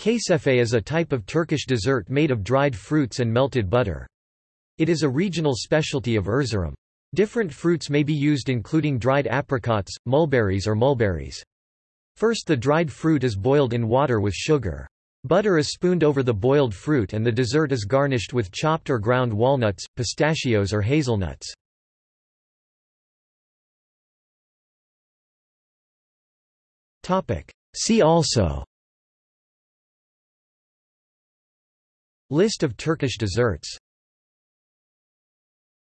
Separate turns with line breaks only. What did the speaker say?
Kaysefe is a type of Turkish dessert made of dried fruits and melted butter. It is a regional specialty of Erzurum. Different fruits may be used including dried apricots, mulberries or mulberries. First the dried fruit is boiled in water with sugar. Butter is spooned over the boiled fruit and the dessert is garnished with chopped or ground walnuts, pistachios or hazelnuts. See also List of Turkish desserts